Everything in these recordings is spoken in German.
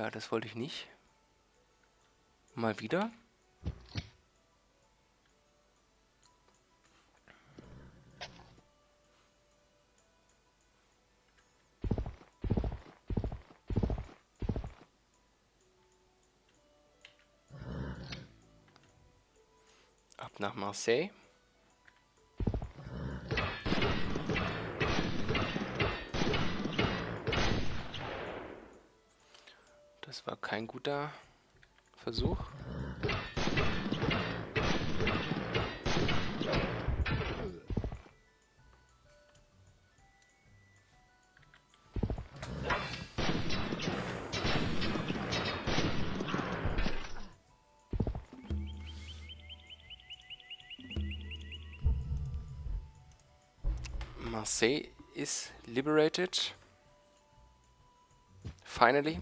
Ja, das wollte ich nicht. Mal wieder. Ab nach Marseille. Kein guter Versuch. Marseille is liberated. Finally.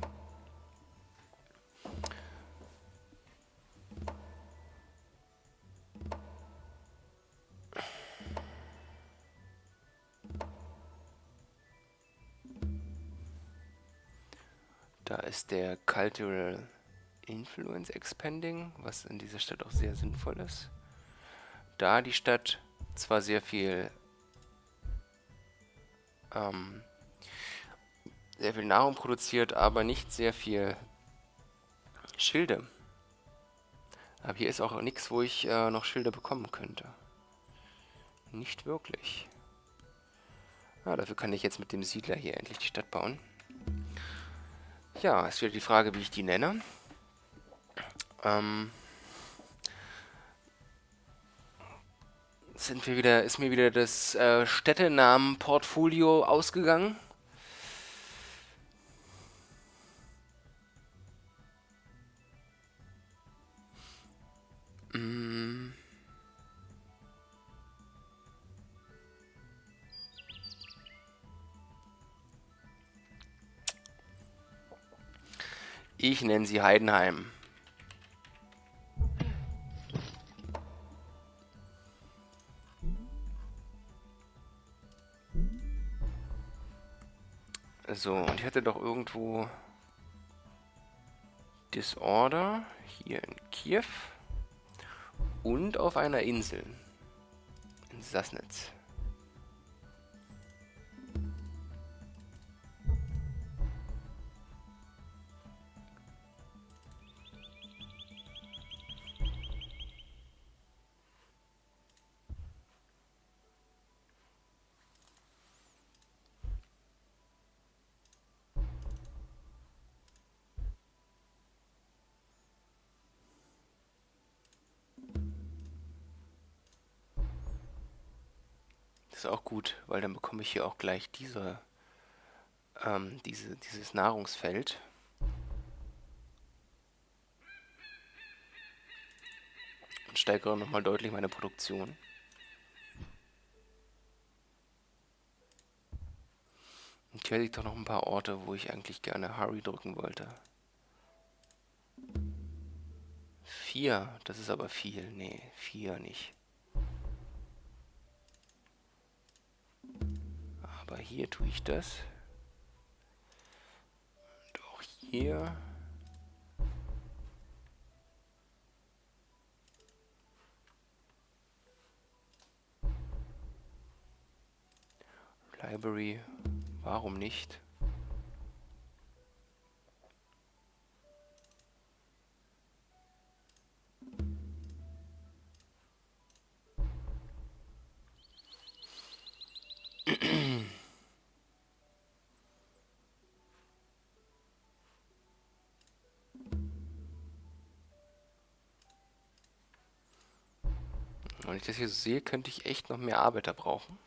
Der Cultural Influence Expanding, was in dieser Stadt auch sehr sinnvoll ist. Da die Stadt zwar sehr viel ähm, sehr viel Nahrung produziert, aber nicht sehr viel Schilde. Aber hier ist auch nichts, wo ich äh, noch Schilde bekommen könnte. Nicht wirklich. Ja, dafür kann ich jetzt mit dem Siedler hier endlich die Stadt bauen. Ja, ist wieder die Frage, wie ich die nenne. Ähm, sind wir wieder, ist mir wieder das äh, Städtenamen-Portfolio ausgegangen. Ich nenne sie Heidenheim. So, und ich hatte doch irgendwo Disorder hier in Kiew und auf einer Insel in Sassnitz. Das ist auch gut, weil dann bekomme ich hier auch gleich diese, ähm, diese, dieses Nahrungsfeld. Und steigere nochmal deutlich meine Produktion. Und hier hätte ich doch noch ein paar Orte, wo ich eigentlich gerne Hurry drücken wollte. Vier, das ist aber viel. Nee, vier nicht. Aber hier tue ich das. Und auch hier. Library, warum nicht? Ich das hier so sehe, könnte ich echt noch mehr Arbeiter brauchen.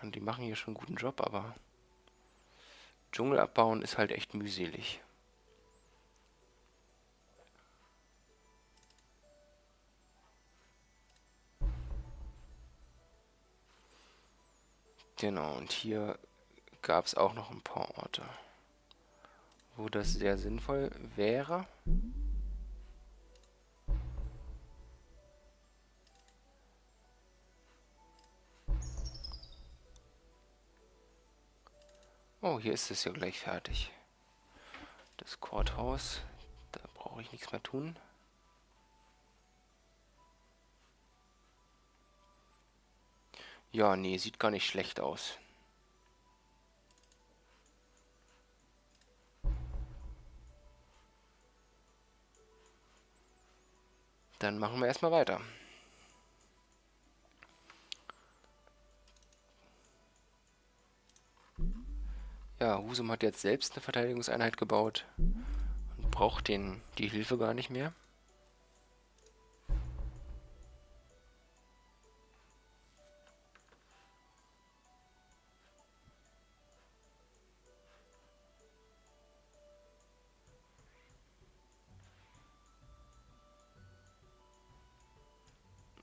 Und die machen hier schon einen guten Job, aber Dschungel abbauen ist halt echt mühselig. Genau, und hier gab es auch noch ein paar Orte, wo das sehr sinnvoll wäre. Oh, hier ist es ja gleich fertig. Das Courthouse, da brauche ich nichts mehr tun. Ja, nee, sieht gar nicht schlecht aus. Dann machen wir erstmal weiter. Ja, Husum hat jetzt selbst eine Verteidigungseinheit gebaut und braucht den, die Hilfe gar nicht mehr.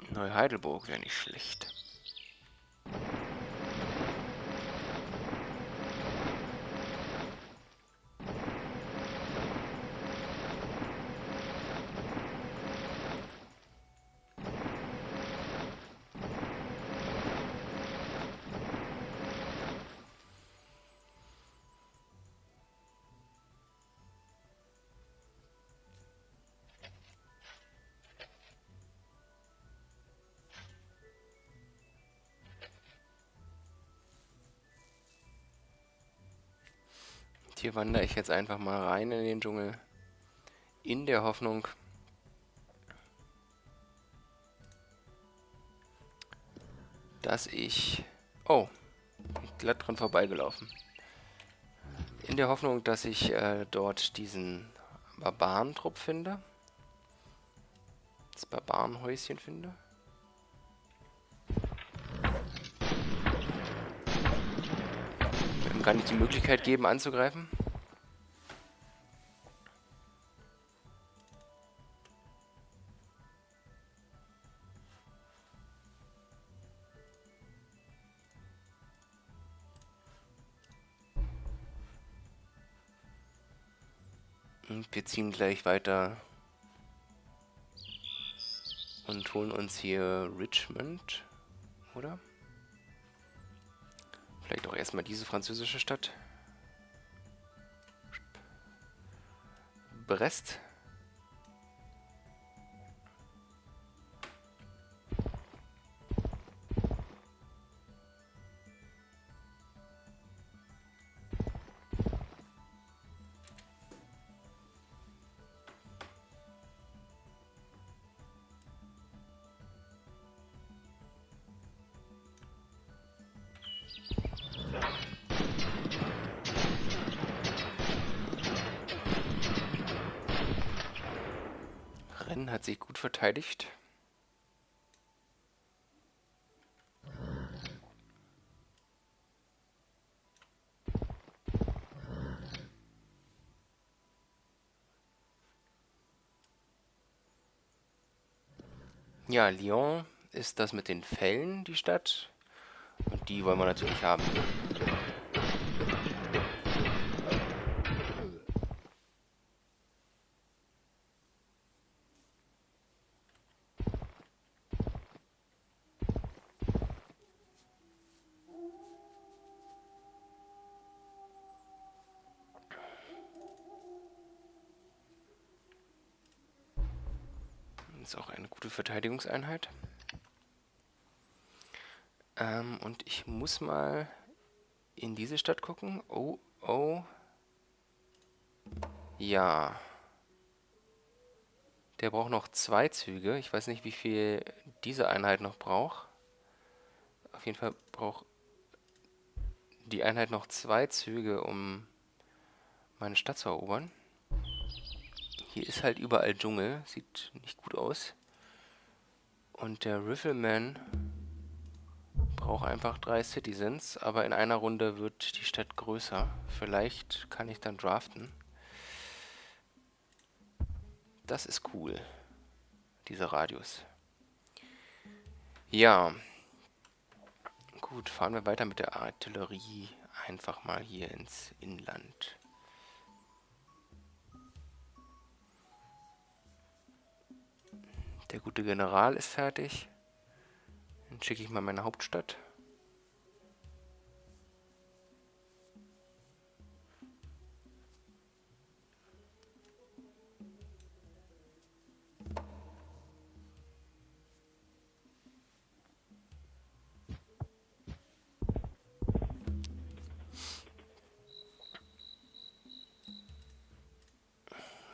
Neu-Heidelburg wäre nicht schlecht. Hier wandere ich jetzt einfach mal rein in den Dschungel. In der Hoffnung, dass ich... Oh, glatt dran vorbeigelaufen. In der Hoffnung, dass ich äh, dort diesen Barbarentrupp finde. Das Barbarenhäuschen finde. Kann ich die Möglichkeit geben, anzugreifen? Und wir ziehen gleich weiter und holen uns hier Richmond, oder? Vielleicht auch erstmal diese französische Stadt. Brest. Hat sich gut verteidigt. Ja, Lyon ist das mit den Fällen, die Stadt. Und die wollen wir natürlich haben. Ist auch eine gute Verteidigungseinheit. Ähm, und ich muss mal in diese Stadt gucken. Oh, oh. Ja. Der braucht noch zwei Züge. Ich weiß nicht, wie viel diese Einheit noch braucht. Auf jeden Fall braucht die Einheit noch zwei Züge, um meine Stadt zu erobern. Hier ist halt überall Dschungel. Sieht nicht gut aus. Und der Rifleman braucht einfach drei Citizens, aber in einer Runde wird die Stadt größer. Vielleicht kann ich dann draften. Das ist cool, dieser Radius. Ja. Gut, fahren wir weiter mit der Artillerie einfach mal hier ins Inland. Der gute General ist fertig. Dann schicke ich mal meine Hauptstadt.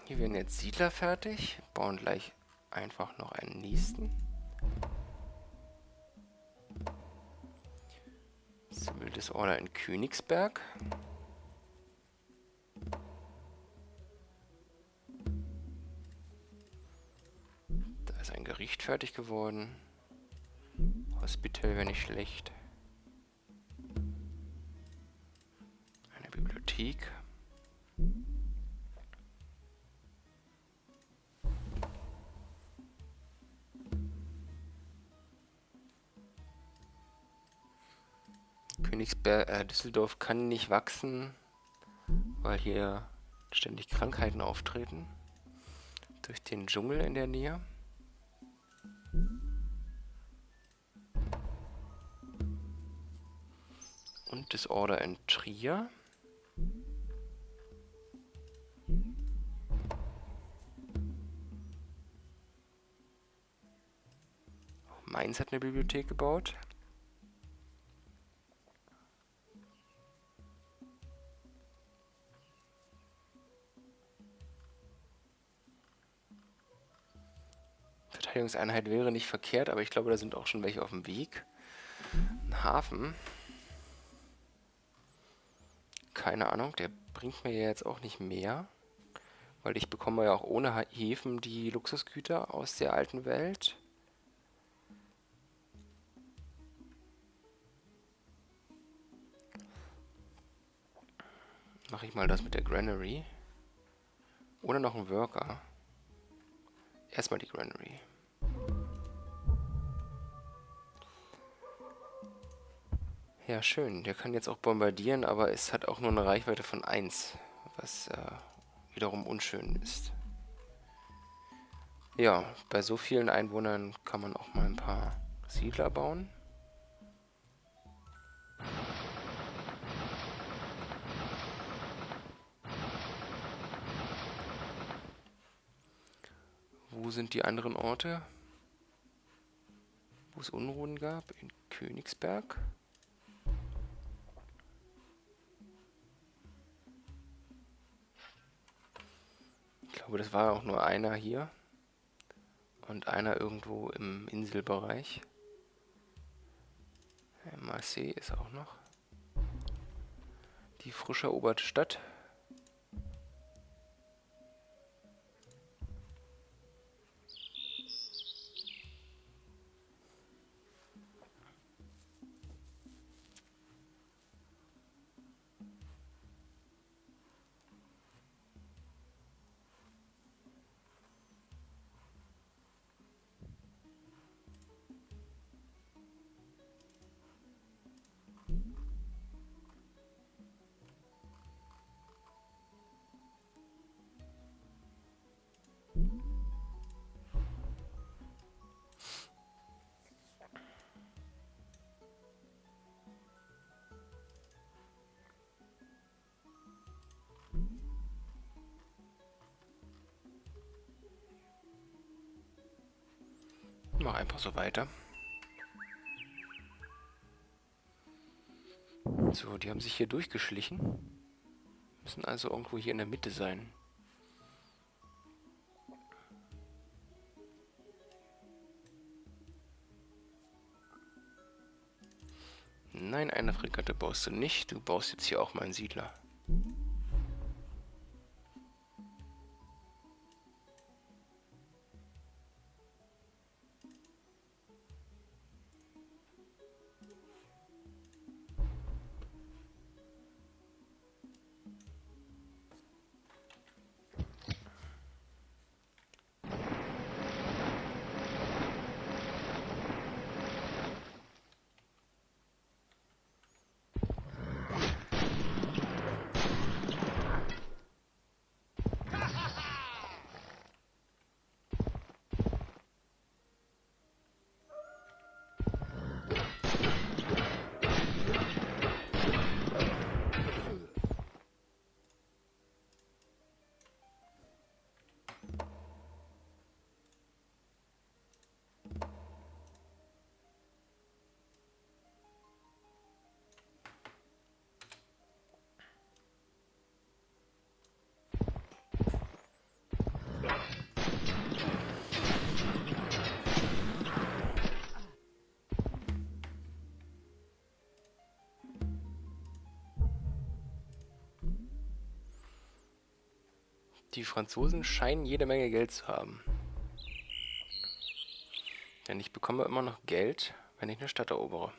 Hier werden jetzt Siedler fertig, bauen gleich einfach noch einen nächsten. Civil Disorder in Königsberg. Da ist ein Gericht fertig geworden. Hospital wäre nicht schlecht. Eine Bibliothek. Äh, Düsseldorf kann nicht wachsen, weil hier ständig Krankheiten auftreten. Durch den Dschungel in der Nähe. Und Disorder in Trier. Mainz hat eine Bibliothek gebaut. Verteidigungseinheit wäre nicht verkehrt, aber ich glaube, da sind auch schon welche auf dem Weg. Ein Hafen. Keine Ahnung, der bringt mir jetzt auch nicht mehr. Weil ich bekomme ja auch ohne Häfen die Luxusgüter aus der alten Welt. Mache ich mal das mit der Granary. Oder noch ein Worker. Erstmal die Granary. Ja, schön. Der kann jetzt auch bombardieren, aber es hat auch nur eine Reichweite von 1, was äh, wiederum unschön ist. Ja, bei so vielen Einwohnern kann man auch mal ein paar Siedler bauen. Wo sind die anderen Orte? Wo es Unruhen gab? In Königsberg. Glaube, das war auch nur einer hier. Und einer irgendwo im Inselbereich. Marseille ist auch noch. Die frisch eroberte Stadt. Mach einfach so weiter. So, die haben sich hier durchgeschlichen. Müssen also irgendwo hier in der Mitte sein. Nein, eine Fregatte baust du nicht. Du baust jetzt hier auch mal einen Siedler. Die Franzosen scheinen jede Menge Geld zu haben. Denn ich bekomme immer noch Geld, wenn ich eine Stadt erobere.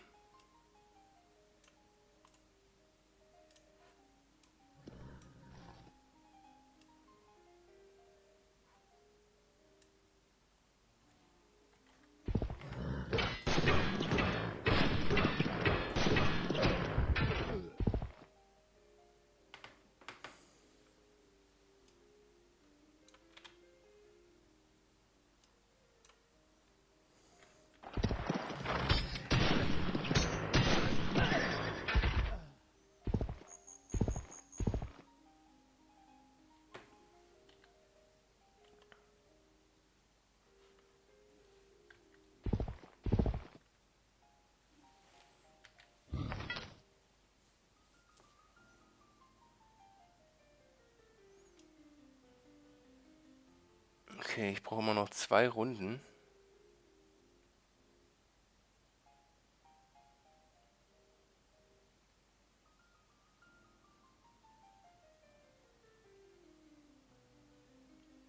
Okay, ich brauche immer noch zwei Runden.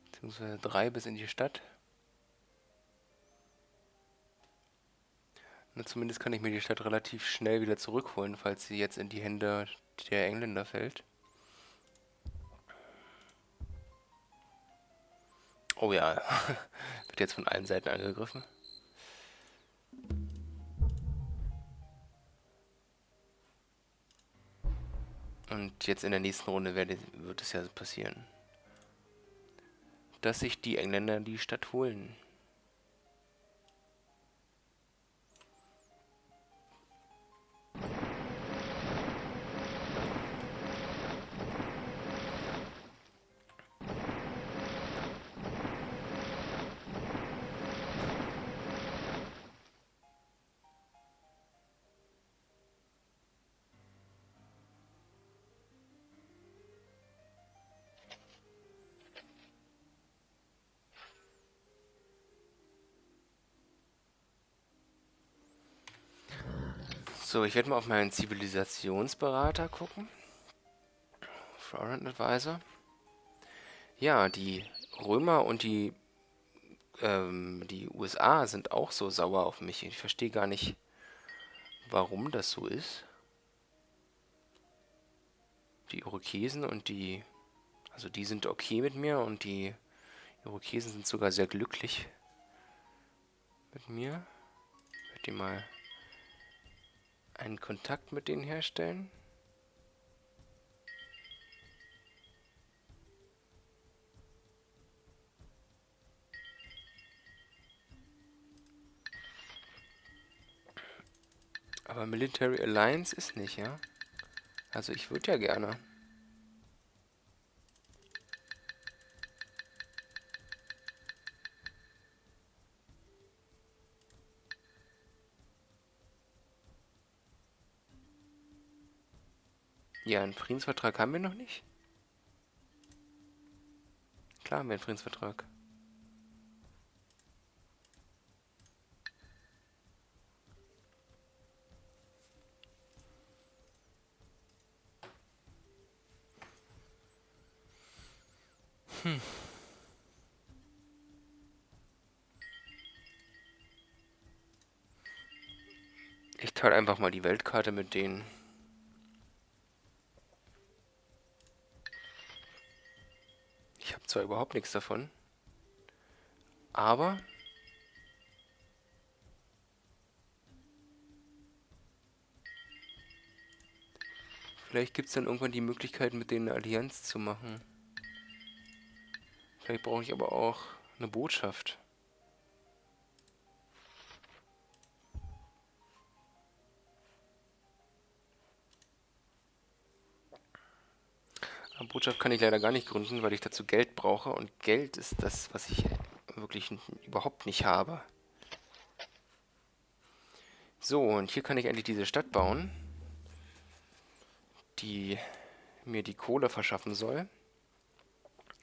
Beziehungsweise drei bis in die Stadt. Na, zumindest kann ich mir die Stadt relativ schnell wieder zurückholen, falls sie jetzt in die Hände der Engländer fällt. Oh ja, wird jetzt von allen Seiten angegriffen. Und jetzt in der nächsten Runde werde, wird es ja passieren, dass sich die Engländer die Stadt holen. So, ich werde mal auf meinen Zivilisationsberater gucken. Foreign Advisor. Ja, die Römer und die, ähm, die USA sind auch so sauer auf mich. Ich verstehe gar nicht, warum das so ist. Die Irokesen und die... Also die sind okay mit mir und die Irokesen sind sogar sehr glücklich mit mir. Ich werde die mal einen Kontakt mit denen herstellen. Aber Military Alliance ist nicht, ja? Also ich würde ja gerne. Ja, einen Friedensvertrag haben wir noch nicht. Klar haben wir einen Friedensvertrag. Hm. Ich teile einfach mal die Weltkarte mit denen. Zwar überhaupt nichts davon, aber vielleicht gibt es dann irgendwann die Möglichkeit, mit denen eine Allianz zu machen. Vielleicht brauche ich aber auch eine Botschaft. Botschaft kann ich leider gar nicht gründen, weil ich dazu Geld brauche. Und Geld ist das, was ich wirklich überhaupt nicht habe. So, und hier kann ich endlich diese Stadt bauen, die mir die Kohle verschaffen soll.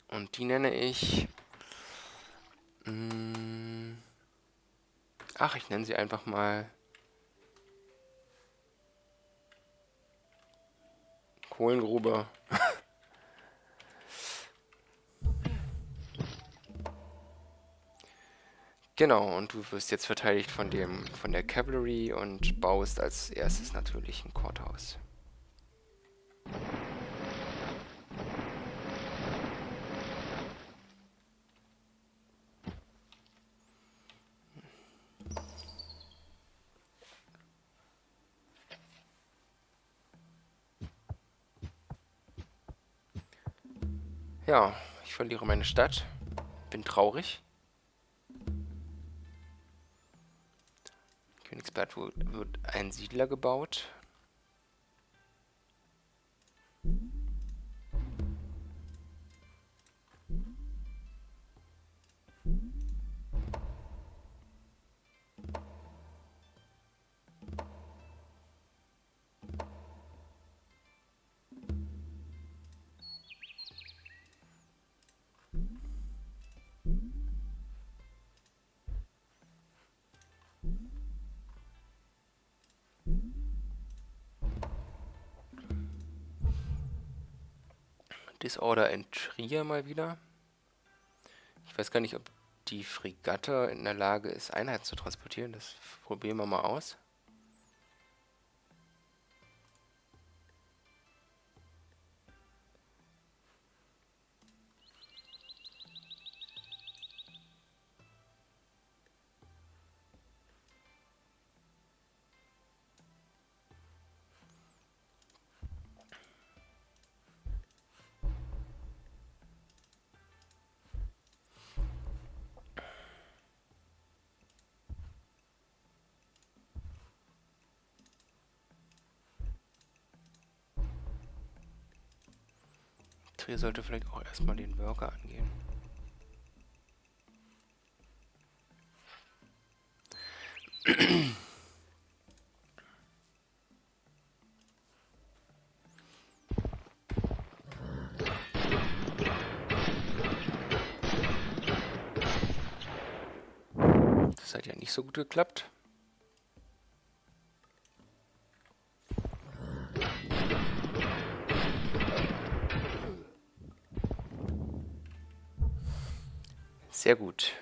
Und die nenne ich... Mh, mm, ach, ich nenne sie einfach mal... Kohlengrube. Genau, und du wirst jetzt verteidigt von dem, von der Cavalry und baust als erstes natürlich ein Courthouse. Ja, ich verliere meine Stadt. Bin traurig. Königsberg wird ein Siedler gebaut. Disorder in Trier mal wieder. Ich weiß gar nicht, ob die Fregatte in der Lage ist, Einheiten zu transportieren. Das probieren wir mal aus. Trier sollte vielleicht auch erstmal den Worker angehen. Das hat ja nicht so gut geklappt. Sehr gut.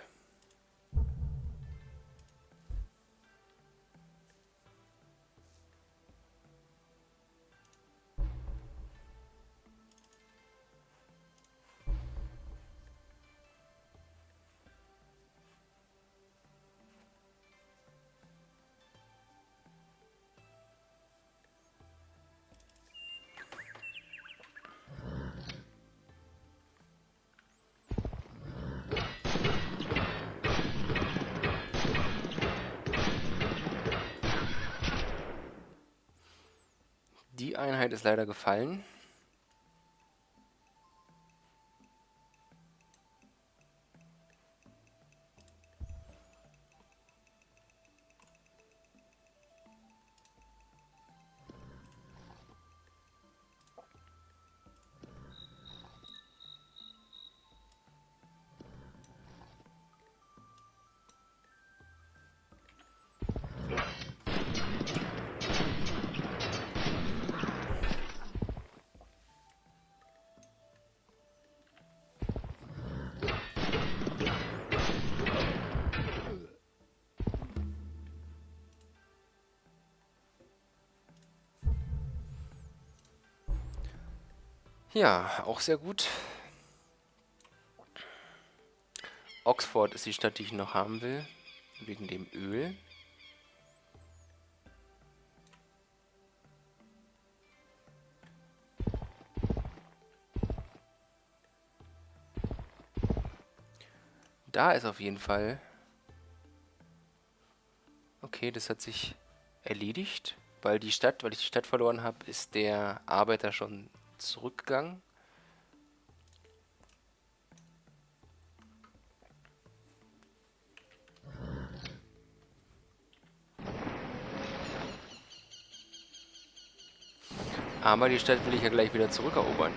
Einheit ist leider gefallen. Ja, auch sehr gut. Oxford ist die Stadt, die ich noch haben will, wegen dem Öl. Da ist auf jeden Fall... Okay, das hat sich erledigt, weil die Stadt, weil ich die Stadt verloren habe, ist der Arbeiter schon zurückgegangen. Aber die Stadt will ich ja gleich wieder zurückerobern.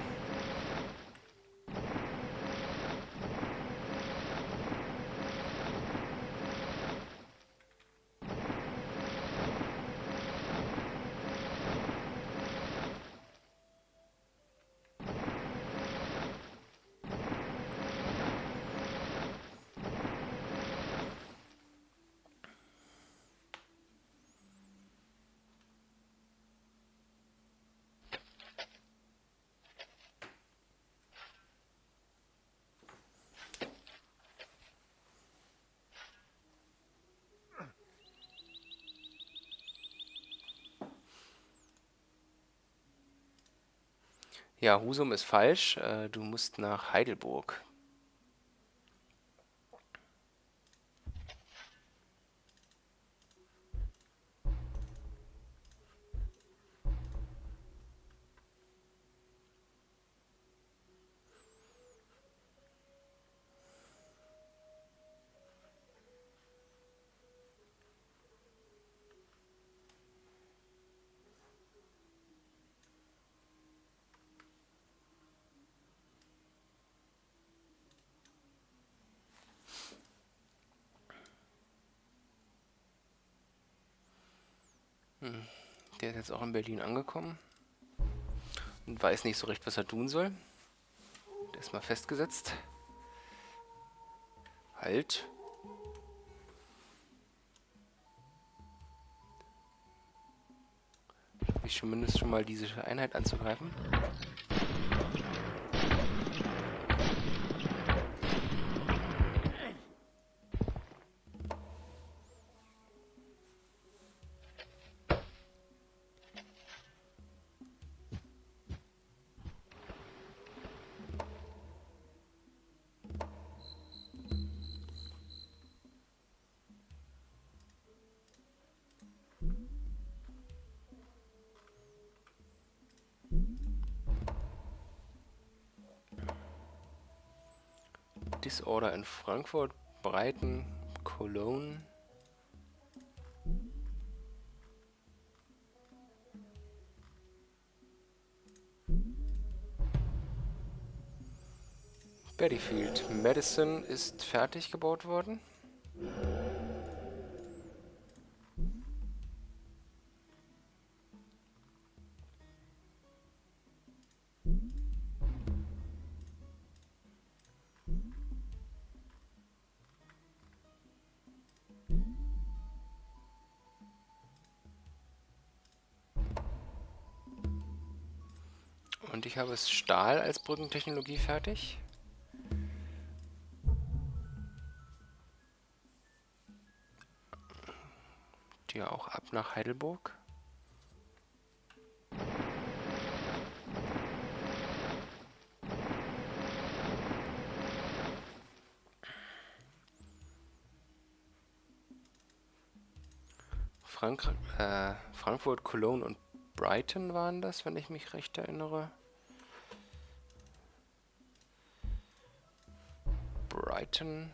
Ja, Husum ist falsch. Äh, du musst nach Heidelburg. Der ist jetzt auch in Berlin angekommen und weiß nicht so recht, was er tun soll. Der ist mal festgesetzt. Halt. Ich zumindest schon mal diese Einheit anzugreifen. Disorder in Frankfurt, Breiten, Cologne. Bettyfield. Madison ist fertig gebaut worden. Ich habe es Stahl als Brückentechnologie fertig. Die auch ab nach Heidelburg. Frank äh, Frankfurt, Cologne und Brighton waren das, wenn ich mich recht erinnere. Brighton.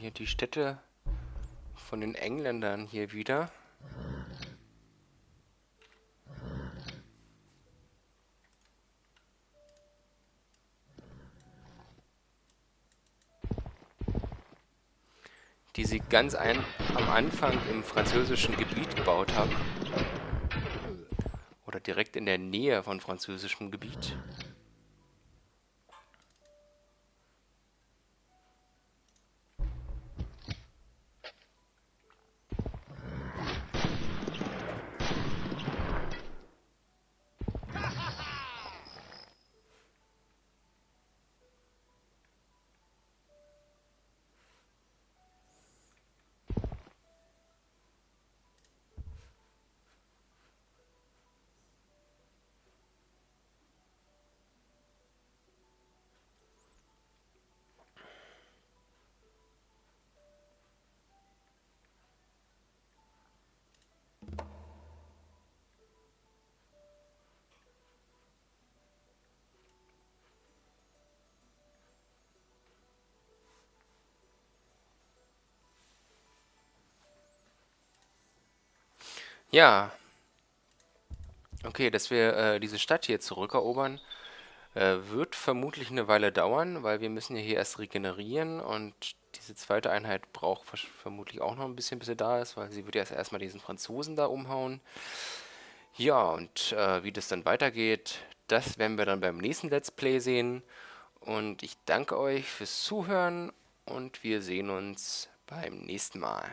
Hier die Städte von den Engländern hier wieder. die sie ganz ein, am Anfang im französischen Gebiet gebaut haben. Oder direkt in der Nähe von französischem Gebiet. Ja. Okay, dass wir äh, diese Stadt hier zurückerobern, äh, wird vermutlich eine Weile dauern, weil wir müssen ja hier erst regenerieren und diese zweite Einheit braucht vermutlich auch noch ein bisschen, bis sie da ist, weil sie wird erst erstmal diesen Franzosen da umhauen. Ja, und äh, wie das dann weitergeht, das werden wir dann beim nächsten Let's Play sehen. Und ich danke euch fürs Zuhören und wir sehen uns beim nächsten Mal.